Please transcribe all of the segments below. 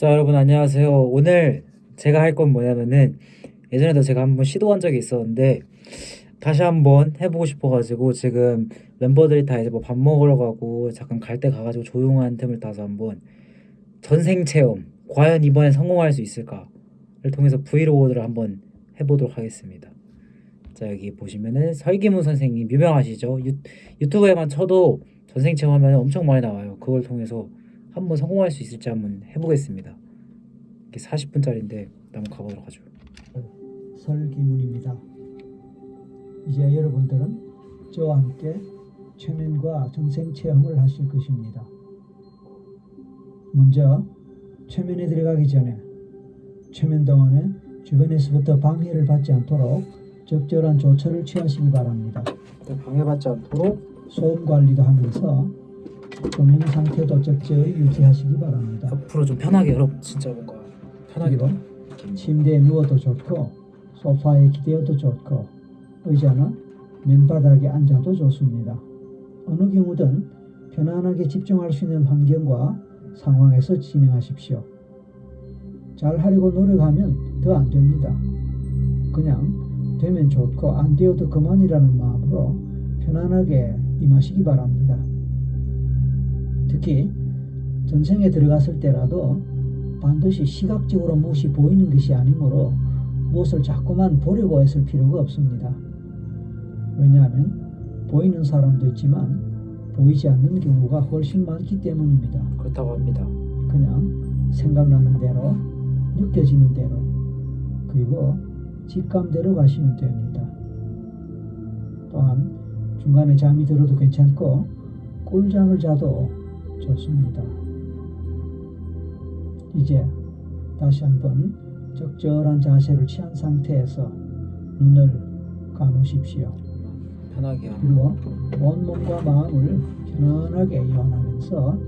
자 여러분 안녕하세요. 오늘 제가 할 건 뭐냐면은 예전에도 제가 한번 시도한 적이 있었는데 다시 한번 해보고 싶어가지고 지금 멤버들이 다 이제 뭐 밥 먹으러 가고 잠깐 갈 때 가가지고 조용한 틈을 타서 한번 전생 체험 과연 이번에 성공할 수 있을까를 통해서 브이로그를 한번 해보도록 하겠습니다. 자 여기 보시면은 설기문 선생님 유명하시죠? 유, 유튜브에만 쳐도 전생 체험 하면 엄청 많이 나와요. 그걸 통해서 한번 성공할 수 있을지 한번 해보겠습니다. 이게 40분짜리인데 한번 가보도록 하죠. 설기문입니다. 이제 여러분들은 저와 함께 최면과 전생 체험을 하실 것입니다. 먼저 최면에 들어가기 전에 최면 동안에 주변에서부터 방해를 받지 않도록 적절한 조처를 취하시기 바랍니다. 방해받지 않도록 소음 관리도 하면서 조명 상태도 적절히 유지하시기 바랍니다. 옆으로 좀 편하게 여러분 진짜 뭔가 편하게 그리고 침대에 누워도 좋고 소파에 기대어도 좋고 의자나 맨바닥에 앉아도 좋습니다. 어느 경우든 편안하게 집중할 수 있는 환경과 상황에서 진행하십시오. 잘 하려고 노력하면 더 안 됩니다. 그냥 되면 좋고 안 되어도 그만이라는 마음으로 편안하게 임하시기 바랍니다. 특히 전생에 들어갔을 때라도 반드시 시각적으로 무엇이 보이는 것이 아니므로 무엇을 자꾸만 보려고 했을 필요가 없습니다. 왜냐하면 보이는 사람도 있지만 보이지 않는 경우가 훨씬 많기 때문입니다. 그렇다고 합니다. 그냥 생각나는 대로 느껴지는 대로 그리고 직감대로 가시면 됩니다. 또한 중간에 잠이 들어도 괜찮고 꿀잠을 자도 좋습니다. 이제 다시 한번 적절한 자세를 취한 상태에서 눈을 감으십시오. 편하게 그리고 온몸과 마음을 편안하게 이완하면서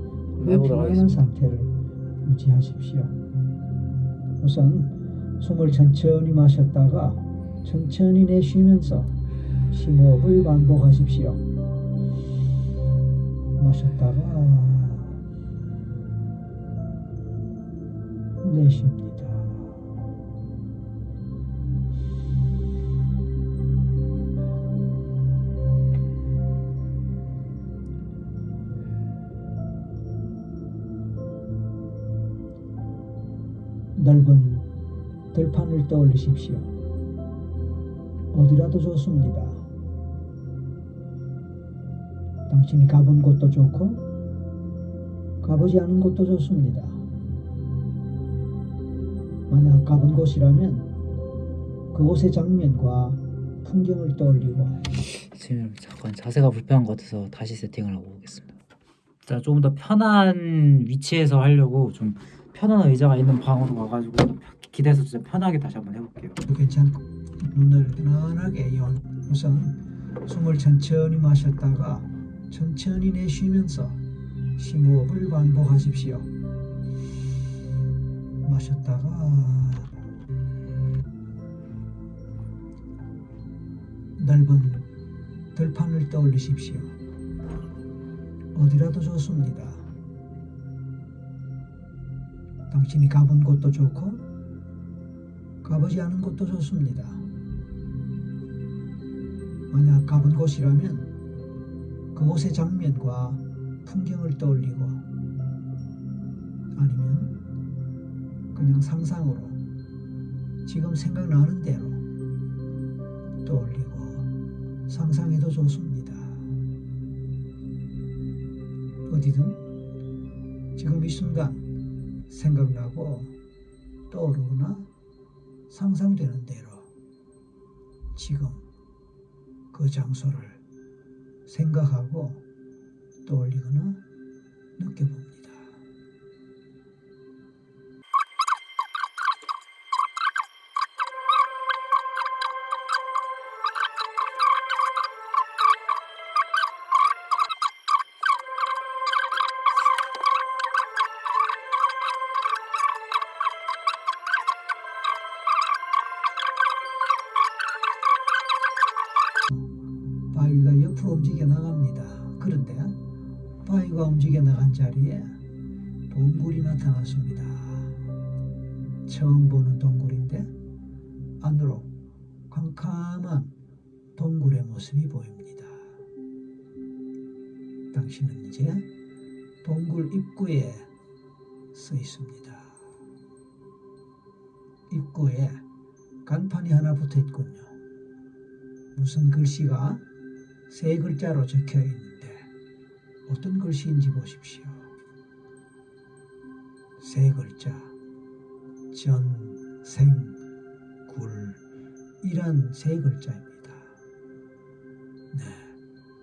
하겠습니다. 상태를 유지하십시오. 우선 숨을 천천히 마셨다가 천천히 내쉬면서 심호흡을 반복하십시오. 마셨다가 내쉽니다. 넓은 들판을 떠올리십시오. 어디라도 좋습니다. 당신이 가본 곳도 좋고 가보지 않은 곳도 좋습니다. 만약 가본 곳이라면 그곳의 장면과 풍경을 떠올리고 지금 잠깐 자세가 불편한 것 같아서 다시 세팅을 하고 오겠습니다. 자 조금 더 편한 위치에서 하려고 좀 편한 의자가 있는 방으로 가가지고 좀 기대서 진짜 편하게 다시 한번 해볼게요. 괜찮고 눈을 편안하게 연 우선 숨을 천천히 마셨다가 천천히 내쉬면서 심호흡을 반복하십시오. 마셨다가 넓은 들판을 떠올리십시오. 어디라도 좋습니다. 당신이 가본 곳도 좋고 가보지 않은 곳도 좋습니다. 만약 가본 곳이라면 그곳의 장면과 풍경을 떠올리고 아니면 그냥 상상으로 지금 생각나는 대로 떠올리고 상상해도 좋습니다. 어디든 지금 이 순간 생각나고 떠오르거나 상상되는 대로 지금 그 장소를 생각하고 떠올리거나 느껴봅니다. 나갑니다. 그런데 바위가 움직여 나간 자리에 동굴이 나타났습니다. 처음 보는 동굴인데 안으로 캄캄한 동굴의 모습이 보입니다. 당신은 이제 동굴 입구에 서 있습니다. 입구에 간판이 하나 붙어 있군요. 무슨 글씨가 세 글자로 적혀 있는데 어떤 글씨인지 보십시오. 세 글자 전생굴 이란 세 글자입니다. 네,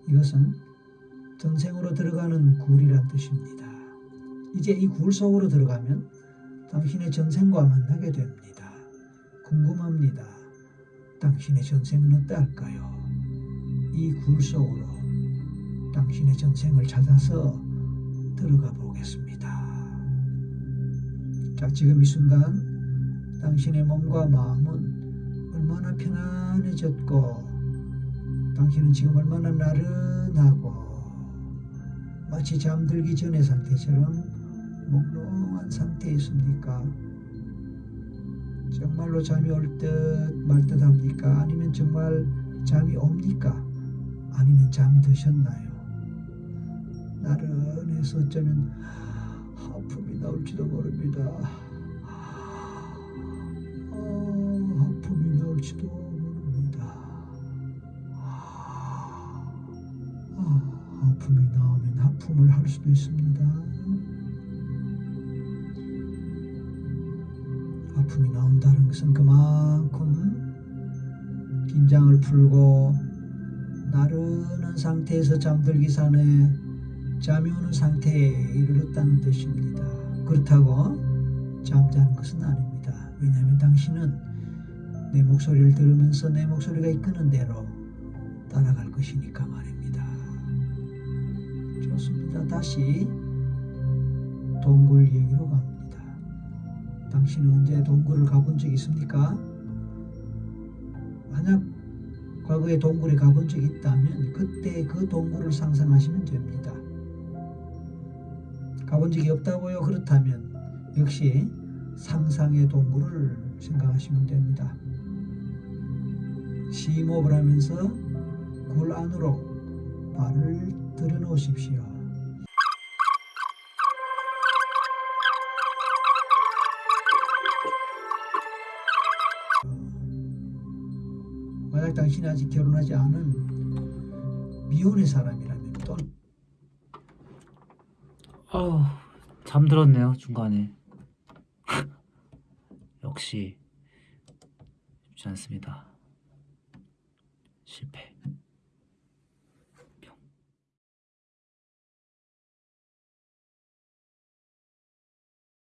이것은 전생으로 들어가는 굴이란 뜻입니다. 이제 이 굴 속으로 들어가면 당신의 전생과 만나게 됩니다. 궁금합니다. 당신의 전생은 어떨까요? 이 굴 속으로 당신의 전생을 찾아서 들어가 보겠습니다. 자, 지금 이 순간 당신의 몸과 마음은 얼마나 편안해졌고, 당신은 지금 얼마나 나른하고, 마치 잠들기 전의 상태처럼 몽롱한 상태에 있습니까? 정말로 잠이 올 듯 말 듯 합니까? 아니면 정말 잠이 옵니까? 아니면 잠드셨나요? 나른해서 어쩌면 하품이 나올지도 모릅니다. 어, 하품이 나올지도 모릅니다. 아, 하품이 나오면 하품을 할 수도 있습니다. 하품이 나온다는 것은 그만큼 긴장을 풀고 나른한 상태에서 잠들기 전에 잠이 오는 상태에 이르렀다는 뜻입니다. 그렇다고 잠자는 것은 아닙니다. 왜냐하면 당신은 내 목소리를 들으면서 내 목소리가 이끄는 대로 따라갈 것이니까 말입니다. 좋습니다. 다시 동굴 얘기로 갑니다. 당신은 언제 동굴을 가본 적 있습니까? 만약 과거에 동굴에 가본 적이 있다면 그때 그 동굴을 상상하시면 됩니다. 가본 적이 없다고요? 그렇다면 역시 상상의 동굴을 생각하시면 됩니다. 심호흡을 하면서 굴 안으로 발을 들여놓으십시오. 만약 당신이 아직 결혼하지 않은 미혼의 사람이라면 또는 아우 잠들었네요 중간에. 역시 쉽지 않습니다. 실패